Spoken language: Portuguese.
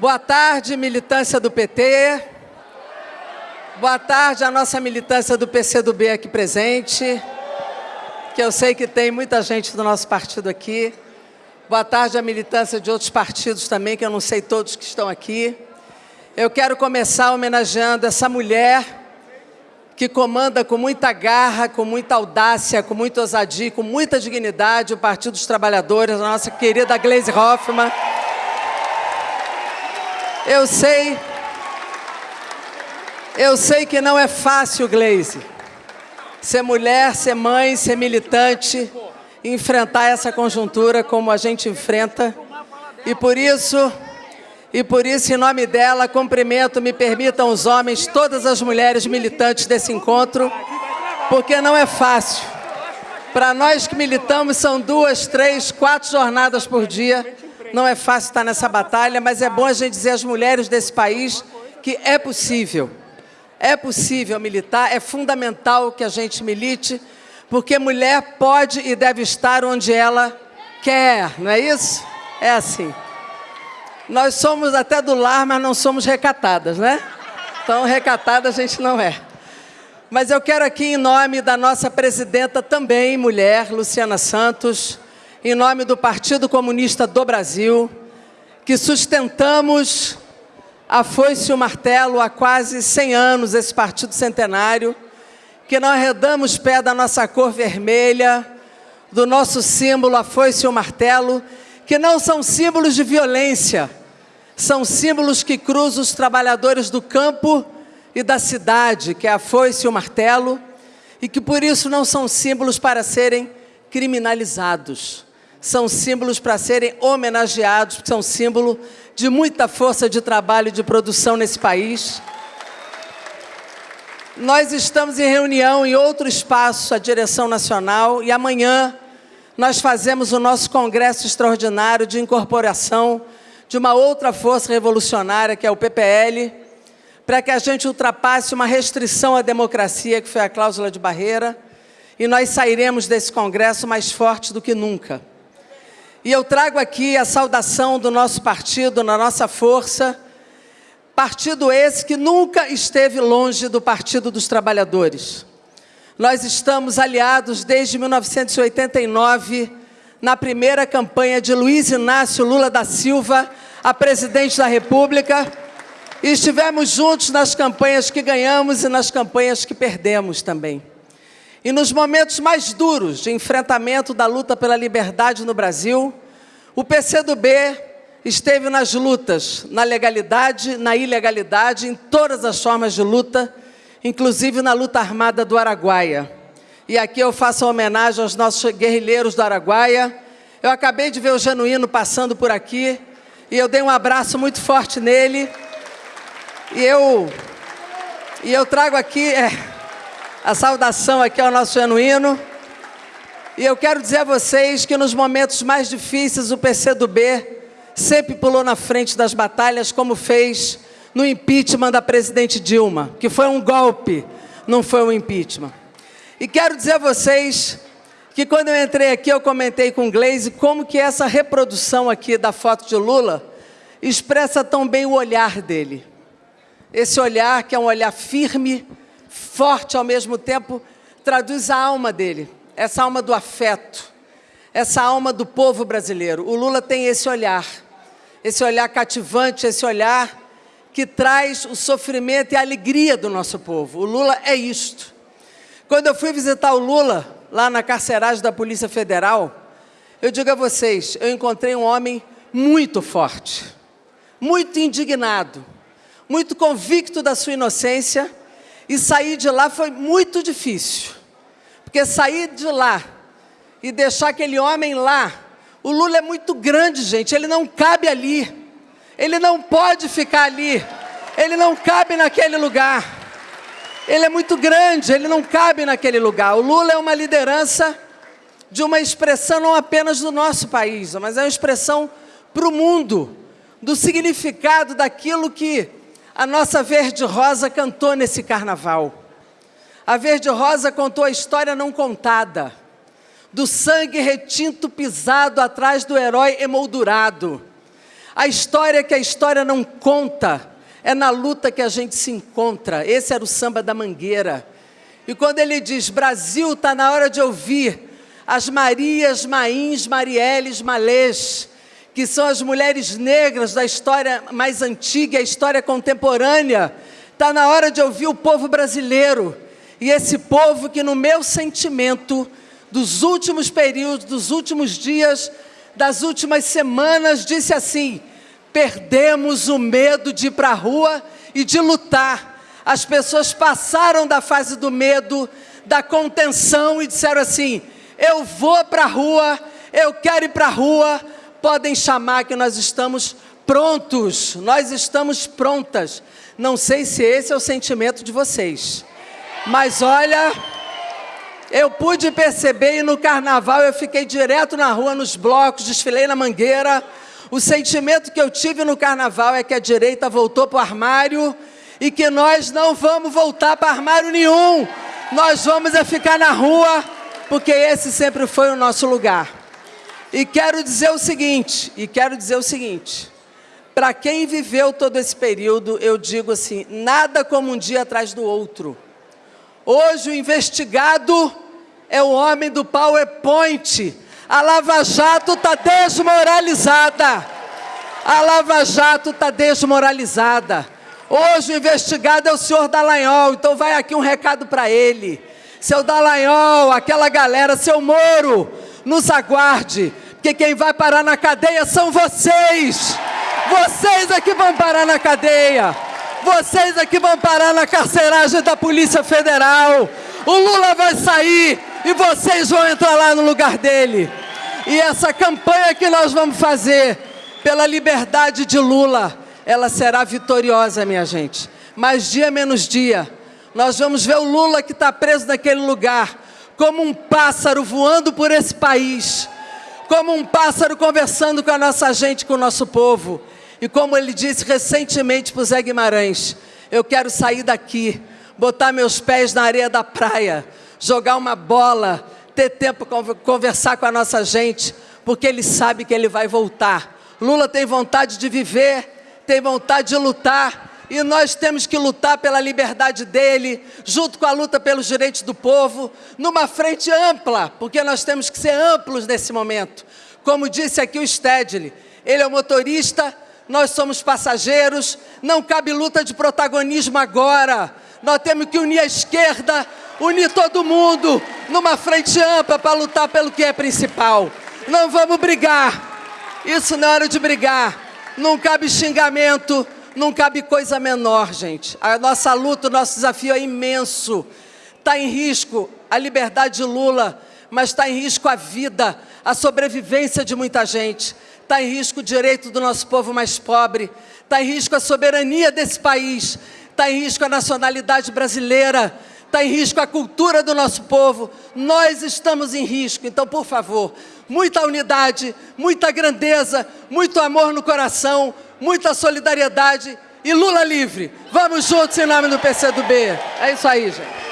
Boa tarde, militância do PT. Boa tarde à nossa militância do PCdoB aqui presente, que eu sei que tem muita gente do nosso partido aqui. Boa tarde à militância de outros partidos também, que eu não sei todos que estão aqui. Eu quero começar homenageando essa mulher que comanda com muita garra, com muita audácia, com muita ousadia, com muita dignidade o Partido dos Trabalhadores, a nossa querida Gleisi Hoffmann. Eu sei, eu sei que não é fácil, Gleise, ser mulher, ser mãe, ser militante, enfrentar essa conjuntura como a gente enfrenta. E por isso, e por isso, em nome dela, cumprimento, me permitam os homens, todas as mulheres militantes desse encontro, porque não é fácil. Para nós que militamos, são duas, três, quatro jornadas por dia não é fácil estar nessa batalha, mas é bom a gente dizer às mulheres desse país que é possível. É possível militar, é fundamental que a gente milite, porque mulher pode e deve estar onde ela quer, não é isso? É assim. Nós somos até do lar, mas não somos recatadas, né? Então, recatada a gente não é. Mas eu quero aqui, em nome da nossa presidenta também, mulher, Luciana Santos, em nome do Partido Comunista do Brasil, que sustentamos a foice e o martelo há quase 100 anos, esse partido centenário, que nós arredamos pé da nossa cor vermelha, do nosso símbolo, a foice e o martelo, que não são símbolos de violência, são símbolos que cruzam os trabalhadores do campo e da cidade, que é a foice e o martelo, e que por isso não são símbolos para serem criminalizados são símbolos para serem homenageados, porque são símbolo de muita força de trabalho e de produção nesse país. Nós estamos em reunião em outro espaço, a direção nacional, e amanhã nós fazemos o nosso congresso extraordinário de incorporação de uma outra força revolucionária, que é o PPL, para que a gente ultrapasse uma restrição à democracia, que foi a cláusula de barreira, e nós sairemos desse congresso mais fortes do que nunca. E eu trago aqui a saudação do nosso partido, na nossa força, partido esse que nunca esteve longe do Partido dos Trabalhadores. Nós estamos aliados desde 1989, na primeira campanha de Luiz Inácio Lula da Silva, a presidente da República, e estivemos juntos nas campanhas que ganhamos e nas campanhas que perdemos também. E nos momentos mais duros de enfrentamento da luta pela liberdade no Brasil, o PCdoB esteve nas lutas, na legalidade, na ilegalidade, em todas as formas de luta, inclusive na luta armada do Araguaia. E aqui eu faço homenagem aos nossos guerrilheiros do Araguaia. Eu acabei de ver o Genuíno passando por aqui, e eu dei um abraço muito forte nele. E eu, e eu trago aqui... É, a saudação aqui ao nosso genuíno. E eu quero dizer a vocês que nos momentos mais difíceis o PCdoB sempre pulou na frente das batalhas, como fez no impeachment da presidente Dilma, que foi um golpe, não foi um impeachment. E quero dizer a vocês que quando eu entrei aqui, eu comentei com o Glaze como que essa reprodução aqui da foto de Lula expressa tão bem o olhar dele. Esse olhar que é um olhar firme, forte ao mesmo tempo, traduz a alma dele, essa alma do afeto, essa alma do povo brasileiro. O Lula tem esse olhar, esse olhar cativante, esse olhar que traz o sofrimento e a alegria do nosso povo. O Lula é isto. Quando eu fui visitar o Lula, lá na carceragem da Polícia Federal, eu digo a vocês, eu encontrei um homem muito forte, muito indignado, muito convicto da sua inocência, e sair de lá foi muito difícil. Porque sair de lá e deixar aquele homem lá, o Lula é muito grande, gente, ele não cabe ali. Ele não pode ficar ali. Ele não cabe naquele lugar. Ele é muito grande, ele não cabe naquele lugar. O Lula é uma liderança de uma expressão não apenas do nosso país, mas é uma expressão para o mundo, do significado daquilo que a nossa Verde Rosa cantou nesse carnaval. A Verde Rosa contou a história não contada, do sangue retinto pisado atrás do herói emoldurado. A história que a história não conta é na luta que a gente se encontra. Esse era o samba da Mangueira. E quando ele diz: Brasil, está na hora de ouvir as Marias, Mains, Marielles, Malês, que são as mulheres negras da história mais antiga, a história contemporânea. Está na hora de ouvir o povo brasileiro. E esse povo que, no meu sentimento, dos últimos períodos, dos últimos dias, das últimas semanas, disse assim: perdemos o medo de ir para a rua e de lutar. As pessoas passaram da fase do medo, da contenção e disseram assim: eu vou para a rua, eu quero ir para a rua. Podem chamar que nós estamos prontos, nós estamos prontas. Não sei se esse é o sentimento de vocês, mas olha, eu pude perceber e no carnaval eu fiquei direto na rua, nos blocos, desfilei na mangueira. O sentimento que eu tive no carnaval é que a direita voltou para o armário e que nós não vamos voltar para armário nenhum. Nós vamos é ficar na rua, porque esse sempre foi o nosso lugar. E quero dizer o seguinte, e quero dizer o seguinte, para quem viveu todo esse período, eu digo assim, nada como um dia atrás do outro. Hoje o investigado é o homem do PowerPoint. A Lava Jato está desmoralizada. A Lava Jato está desmoralizada. Hoje o investigado é o senhor Dallagnol, então vai aqui um recado para ele. Seu Dallagnol, aquela galera, seu Moro, nos aguarde, porque quem vai parar na cadeia são vocês. Vocês é que vão parar na cadeia. Vocês é que vão parar na carceragem da Polícia Federal. O Lula vai sair e vocês vão entrar lá no lugar dele. E essa campanha que nós vamos fazer pela liberdade de Lula, ela será vitoriosa, minha gente. Mas dia menos dia, nós vamos ver o Lula que está preso naquele lugar, como um pássaro voando por esse país, como um pássaro conversando com a nossa gente, com o nosso povo. E como ele disse recentemente para o Zé Guimarães, eu quero sair daqui, botar meus pés na areia da praia, jogar uma bola, ter tempo para conversar com a nossa gente, porque ele sabe que ele vai voltar. Lula tem vontade de viver, tem vontade de lutar, e nós temos que lutar pela liberdade dele, junto com a luta pelos direitos do povo, numa frente ampla, porque nós temos que ser amplos nesse momento. Como disse aqui o Stedley, ele é o motorista, nós somos passageiros, não cabe luta de protagonismo agora. Nós temos que unir a esquerda, unir todo mundo numa frente ampla para lutar pelo que é principal. Não vamos brigar. Isso não é hora de brigar. Não cabe xingamento, não cabe coisa menor, gente. A nossa luta, o nosso desafio é imenso. Está em risco a liberdade de Lula, mas está em risco a vida, a sobrevivência de muita gente. Está em risco o direito do nosso povo mais pobre. Está em risco a soberania desse país. Está em risco a nacionalidade brasileira. Está em risco a cultura do nosso povo. Nós estamos em risco. Então, por favor, muita unidade, muita grandeza, muito amor no coração, muita solidariedade e Lula livre. Vamos juntos em nome do PCdoB. É isso aí, gente.